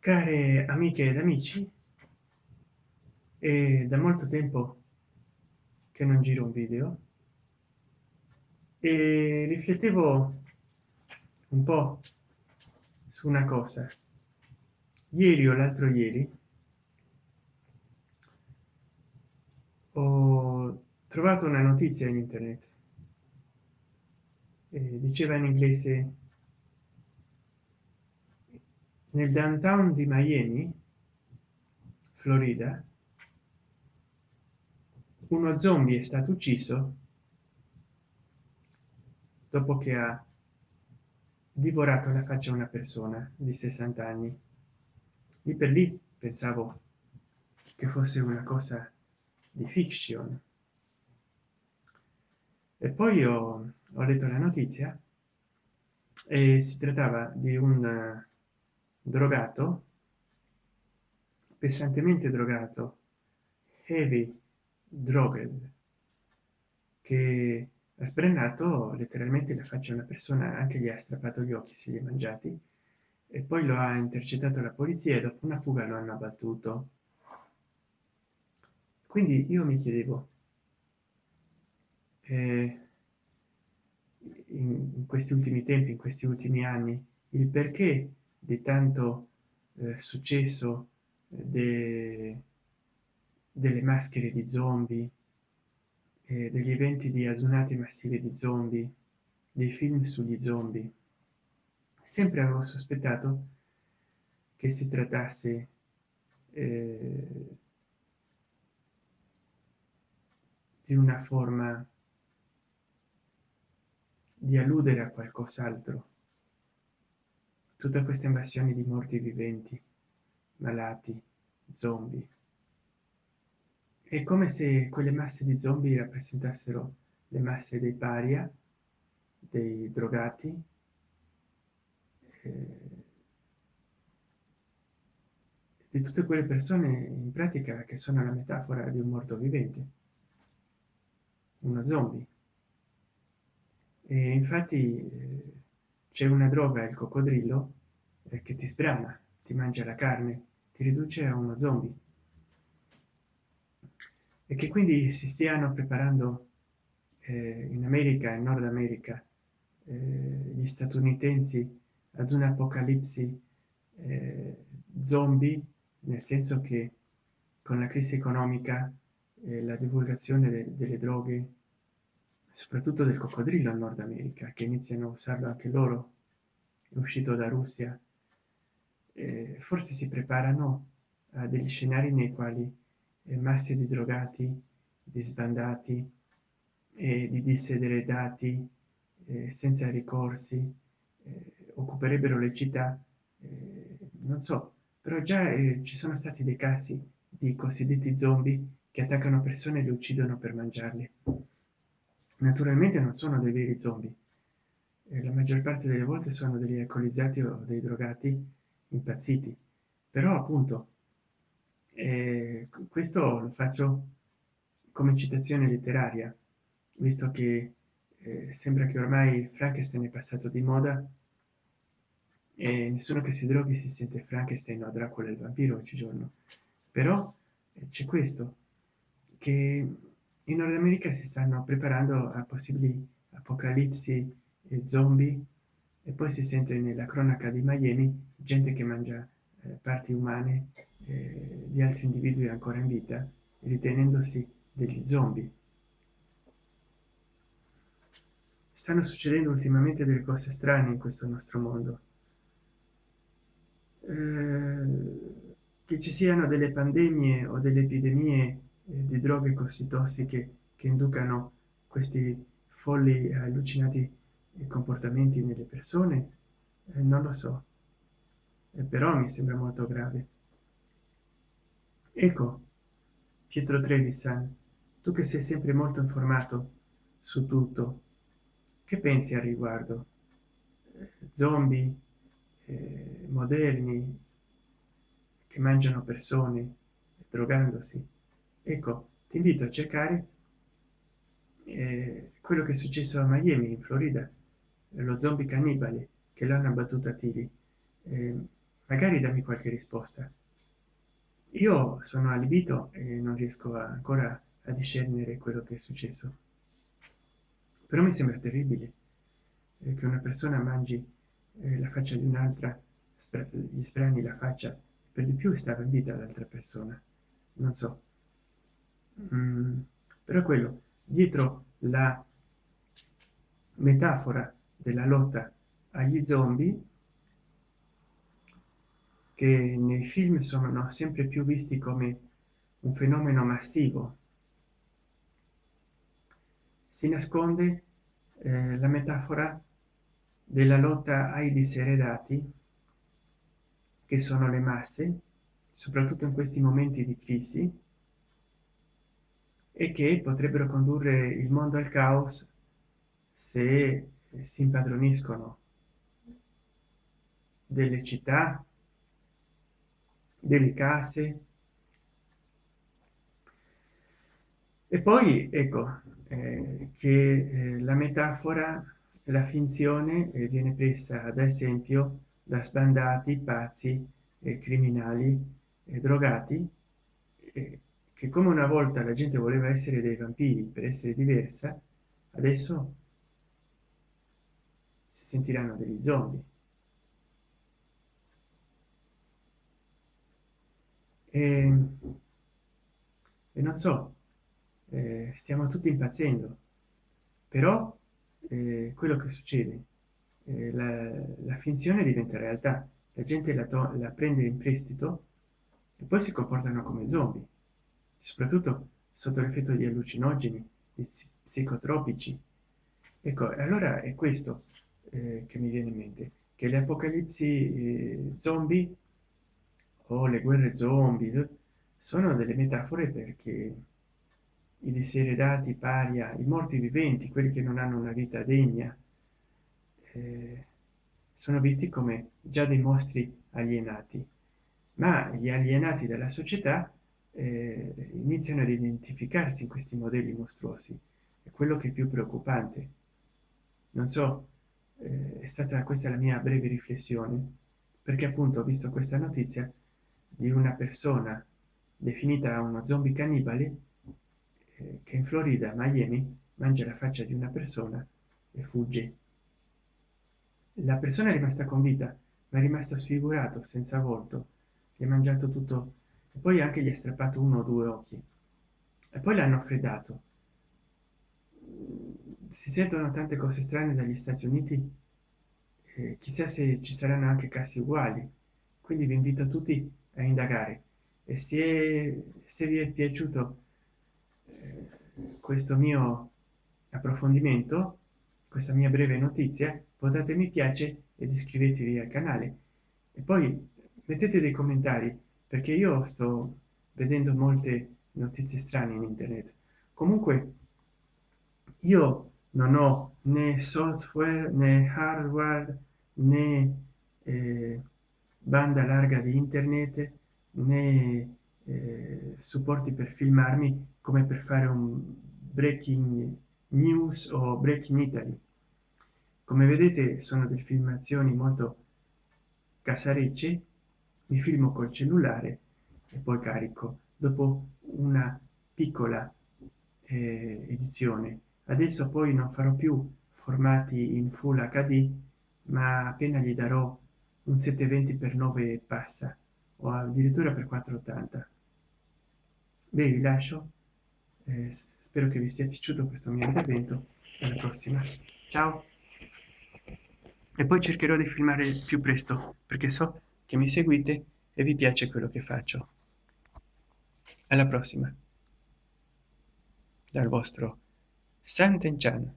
care amiche ed amici è da molto tempo che non giro un video e riflettevo un po su una cosa. Ieri o l'altro ieri ho trovato una notizia in internet. Eh, diceva in inglese nel downtown di miami florida uno zombie è stato ucciso dopo che ha divorato la faccia a una persona di 60 anni. Lì per lì pensavo che fosse una cosa di fiction e poi ho, ho letto la notizia e si trattava di un drogato pesantemente drogato heavy droged che ha sbrenato letteralmente la faccia a una persona anche gli ha strappato gli occhi se li ha mangiati e poi lo ha intercettato la polizia e dopo una fuga lo hanno abbattuto. Quindi io mi chiedevo eh, in questi ultimi tempi in questi ultimi anni il perché di tanto eh, successo eh, de, delle maschere di zombie eh, degli eventi di adunate massive di zombie dei film sugli zombie sempre avevo sospettato che si trattasse eh, di una forma di alludere a qualcos'altro. Tutta questa invasione di morti viventi malati zombie. È come se quelle masse di zombie rappresentassero le masse dei paria dei drogati eh, di tutte quelle persone in pratica che sono la metafora di un morto vivente uno zombie e infatti eh, c'è una droga il coccodrillo eh, che ti sbrana ti mangia la carne ti riduce a uno zombie. E che quindi si stiano preparando eh, in america in nord america eh, gli statunitensi ad un'apocalipsi eh, zombie nel senso che con la crisi economica e la divulgazione de delle droghe soprattutto del coccodrillo in nord america che iniziano a usarlo anche loro. Uscito da russia. Eh, forse si preparano a degli scenari nei quali eh, masse di drogati di sbandati e di disedredati eh, senza ricorsi eh, occuperebbero le città eh, non so. Però già eh, ci sono stati dei casi di cosiddetti zombie che attaccano persone e le uccidono per mangiarli naturalmente non sono dei veri zombie. Eh, la maggior parte delle volte sono degli alcolizzati o dei drogati impazziti. Però appunto eh, questo lo faccio come citazione letteraria visto che eh, sembra che ormai frankenstein è passato di moda e nessuno che si droghi si sente frankenstein o dracula il vampiro oggigiorno. Però eh, c'è questo che in nord america si stanno preparando a possibili apocalipsi e zombie e poi si sente nella cronaca di miami gente che mangia eh, parti umane eh, di altri individui ancora in vita ritenendosi degli zombie. Stanno succedendo ultimamente delle cose strane in questo nostro mondo. Eh, che ci siano delle pandemie o delle epidemie di droghe così tossiche che inducano questi folli allucinati comportamenti nelle persone? Eh, non lo so. Eh, però mi sembra molto grave. Ecco pietro trevisan tu che sei sempre molto informato su tutto che pensi al riguardo? Zombie eh, moderni che mangiano persone drogandosi ecco ti invito a cercare eh, quello che è successo a miami in florida lo zombie cannibale che l'hanno abbattuto a tiri. Eh, magari dammi qualche risposta. Io sono allibito e non riesco ancora a discernere quello che è successo. Però mi sembra terribile eh, che una persona mangi eh, la faccia di un'altra gli strani la faccia. Per di più stava in vita l'altra persona. Non so mm, però quello. Dietro la metafora della lotta agli zombie che nei film sono sempre più visti come un fenomeno massivo si nasconde eh, la metafora della lotta ai diseredati che sono le masse soprattutto in questi momenti di crisi e che potrebbero condurre il mondo al caos se si impadroniscono delle città delle case. E poi ecco eh, che eh, la metafora la finzione eh, viene presa ad esempio da sbandati pazzi criminali drogati che come una volta la gente voleva essere dei vampiri per essere diversa adesso si sentiranno degli zombie. E, e non so eh, stiamo tutti impazzendo però eh, quello che succede eh, la, la, finzione diventa realtà la gente la, la prende in prestito e poi si comportano come zombie soprattutto sotto l'effetto di allucinogeni di psicotropici. Ecco allora è questo eh, che mi viene in mente che le apocalipsi eh, zombie o le guerre zombie sono delle metafore perché i diseredati paria i morti viventi quelli che non hanno una vita degna eh, sono visti come già dei mostri alienati. Ma gli alienati della società eh, iniziano ad identificarsi in questi modelli mostruosi. È quello che è più preoccupante. Non so eh, è stata questa la mia breve riflessione perché appunto ho visto questa notizia di una persona definita uno zombie cannibale eh, che in florida miami mangia la faccia di una persona e fugge. La persona è rimasta con vita ma è rimasto sfigurato senza volto che ha mangiato tutto e poi anche gli ha strappato uno o due occhi. E poi l'hanno freddato si sentono tante cose strane dagli stati uniti eh, chissà se ci saranno anche casi uguali. Quindi vi invito tutti a indagare. E se, se vi è piaciuto eh, questo mio approfondimento questa mia breve notizia votate mi piace ed iscrivetevi al canale. E poi mettete dei commentari perché io sto vedendo molte notizie strane in internet. Comunque io non ho né software né hardware né eh, banda larga di internet né eh, supporti per filmarmi come per fare un breaking news o breaking italy. Come vedete sono delle filmazioni molto casarecce mi filmo col cellulare e poi carico. Dopo una piccola eh, edizione. Adesso poi non farò più formati in full hd ma appena gli darò un 720 per 9 passa o addirittura per 480 beh vi lascio. Eh, spero che vi sia piaciuto questo mio intervento. Alla prossima. Ciao. E poi cercherò di filmare più presto perché so che mi seguite e vi piace quello che faccio. Alla prossima. Dal vostro Sant'Enchan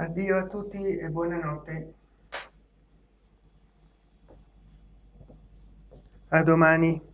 addio a tutti e buonanotte. A domani